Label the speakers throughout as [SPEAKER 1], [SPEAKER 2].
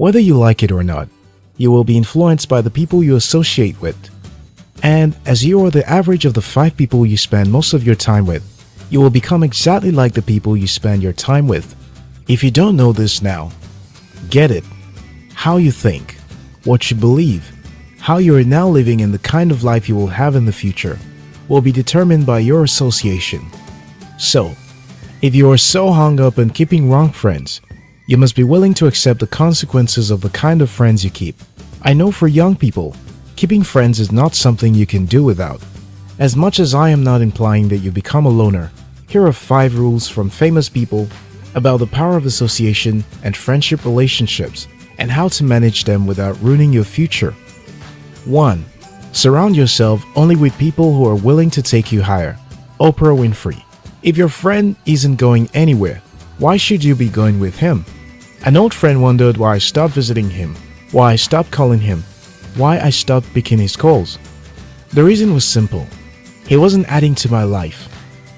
[SPEAKER 1] Whether you like it or not, you will be influenced by the people you associate with. And as you are the average of the five people you spend most of your time with, you will become exactly like the people you spend your time with. If you don't know this now, get it. How you think, what you believe, how you are now living and the kind of life you will have in the future will be determined by your association. So, if you are so hung up on keeping wrong friends, you must be willing to accept the consequences of the kind of friends you keep. I know for young people, keeping friends is not something you can do without. As much as I am not implying that you become a loner, here are 5 rules from famous people about the power of association and friendship relationships and how to manage them without ruining your future. 1. Surround yourself only with people who are willing to take you higher. Oprah Winfrey. If your friend isn't going anywhere, why should you be going with him? An old friend wondered why I stopped visiting him, why I stopped calling him, why I stopped picking his calls. The reason was simple. He wasn't adding to my life.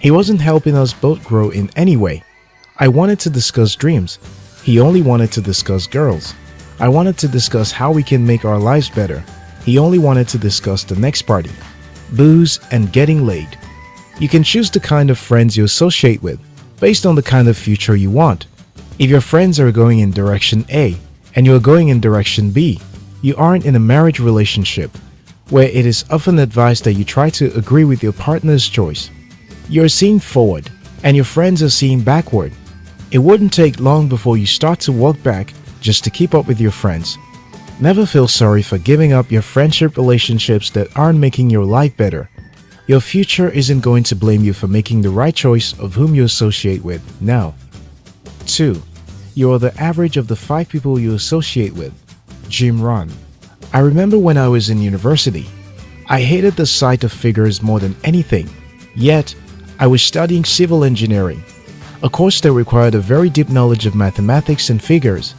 [SPEAKER 1] He wasn't helping us both grow in any way. I wanted to discuss dreams. He only wanted to discuss girls. I wanted to discuss how we can make our lives better. He only wanted to discuss the next party, booze and getting laid. You can choose the kind of friends you associate with based on the kind of future you want. If your friends are going in direction A and you are going in direction B, you aren't in a marriage relationship where it is often advised that you try to agree with your partner's choice. You're seeing forward and your friends are seeing backward. It wouldn't take long before you start to walk back just to keep up with your friends. Never feel sorry for giving up your friendship relationships that aren't making your life better. Your future isn't going to blame you for making the right choice of whom you associate with now. 2. You are the average of the 5 people you associate with. Jim Rohn. I remember when I was in university, I hated the sight of figures more than anything. Yet, I was studying civil engineering, a course that required a very deep knowledge of mathematics and figures.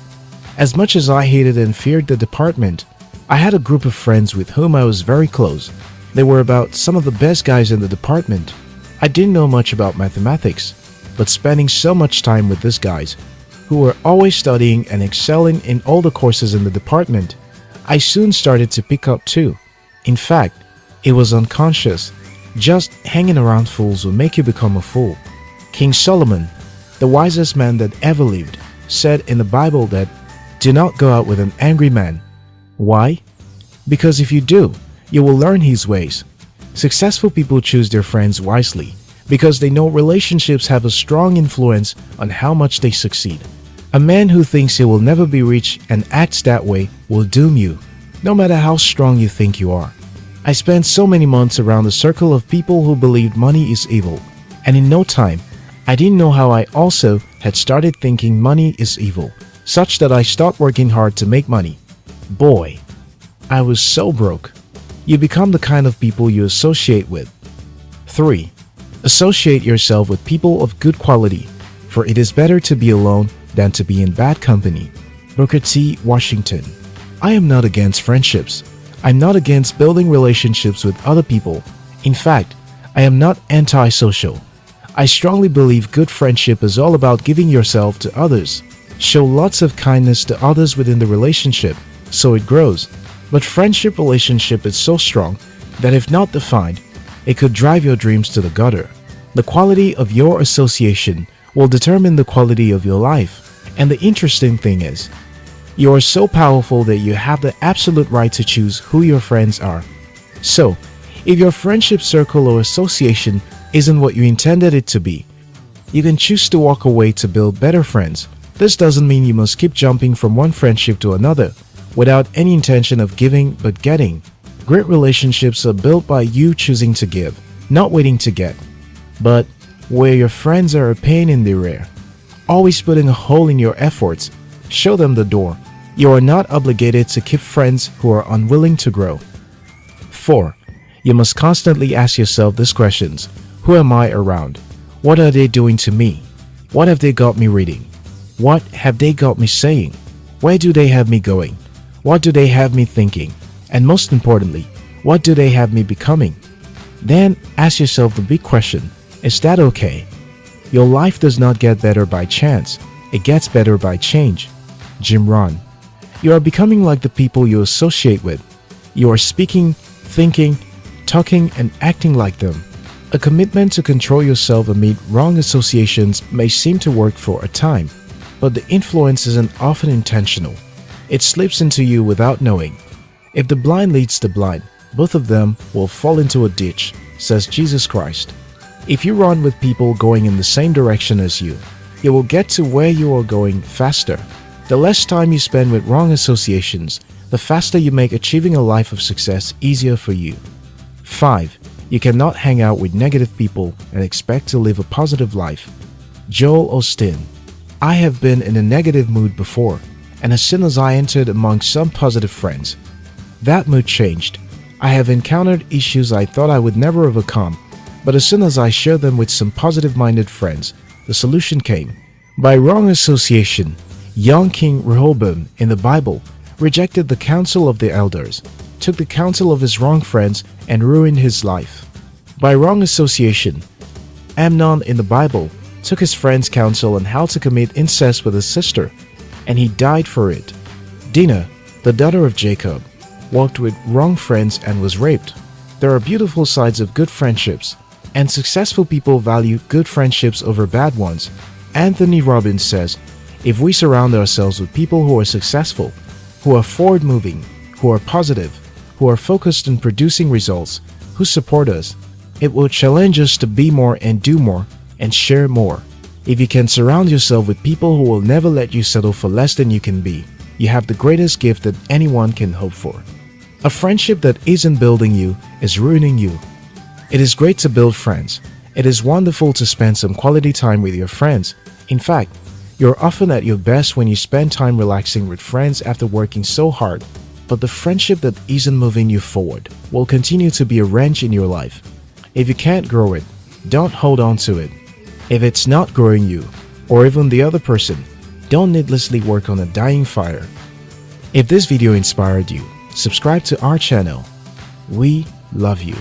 [SPEAKER 1] As much as I hated and feared the department, I had a group of friends with whom I was very close. They were about some of the best guys in the department. I didn't know much about mathematics, but spending so much time with these guys, who were always studying and excelling in all the courses in the department, I soon started to pick up too. In fact, it was unconscious just hanging around fools will make you become a fool. King Solomon, the wisest man that ever lived, said in the Bible that do not go out with an angry man. Why? Because if you do, you will learn his ways. Successful people choose their friends wisely because they know relationships have a strong influence on how much they succeed. A man who thinks he will never be rich and acts that way will doom you, no matter how strong you think you are. I spent so many months around a circle of people who believed money is evil, and in no time, I didn't know how I also had started thinking money is evil, such that I stopped working hard to make money. Boy, I was so broke. You become the kind of people you associate with. 3. Associate yourself with people of good quality, for it is better to be alone than to be in bad company. Booker T. Washington I am not against friendships, I'm not against building relationships with other people. In fact, I am not antisocial. I strongly believe good friendship is all about giving yourself to others. Show lots of kindness to others within the relationship so it grows. But friendship relationship is so strong that if not defined, it could drive your dreams to the gutter. The quality of your association will determine the quality of your life. And the interesting thing is, you are so powerful that you have the absolute right to choose who your friends are. So, if your friendship circle or association isn't what you intended it to be, you can choose to walk away to build better friends. This doesn't mean you must keep jumping from one friendship to another without any intention of giving but getting. Great relationships are built by you choosing to give, not waiting to get. But where your friends are a pain in the rear, always putting a hole in your efforts, show them the door you are not obligated to keep friends who are unwilling to grow. 4. You must constantly ask yourself these questions. Who am I around? What are they doing to me? What have they got me reading? What have they got me saying? Where do they have me going? What do they have me thinking? And most importantly, what do they have me becoming? Then ask yourself the big question, is that okay? Your life does not get better by chance, it gets better by change. Jim Rohn You are becoming like the people you associate with. You are speaking, thinking, talking, and acting like them. A commitment to control yourself amid wrong associations may seem to work for a time, but the influence isn't often intentional. It slips into you without knowing. If the blind leads the blind, both of them will fall into a ditch, says Jesus Christ. If you run with people going in the same direction as you, you will get to where you are going faster. The less time you spend with wrong associations, the faster you make achieving a life of success easier for you. 5. You cannot hang out with negative people and expect to live a positive life. Joel Osteen I have been in a negative mood before, and as soon as I entered among some positive friends, that mood changed. I have encountered issues I thought I would never overcome, but as soon as I shared them with some positive-minded friends, the solution came. By wrong association, young King Rehoboam in the Bible rejected the counsel of the elders, took the counsel of his wrong friends, and ruined his life. By wrong association, Amnon in the Bible took his friend's counsel on how to commit incest with his sister, and he died for it. Dinah, the daughter of Jacob, walked with wrong friends and was raped. There are beautiful sides of good friendships, and successful people value good friendships over bad ones. Anthony Robbins says, if we surround ourselves with people who are successful, who are forward moving, who are positive, who are focused on producing results, who support us, it will challenge us to be more and do more and share more. If you can surround yourself with people who will never let you settle for less than you can be, you have the greatest gift that anyone can hope for. A friendship that isn't building you is ruining you. It is great to build friends. It is wonderful to spend some quality time with your friends. In fact, you're often at your best when you spend time relaxing with friends after working so hard. But the friendship that isn't moving you forward will continue to be a wrench in your life. If you can't grow it, don't hold on to it. If it's not growing you, or even the other person, don't needlessly work on a dying fire. If this video inspired you, subscribe to our channel. We love you.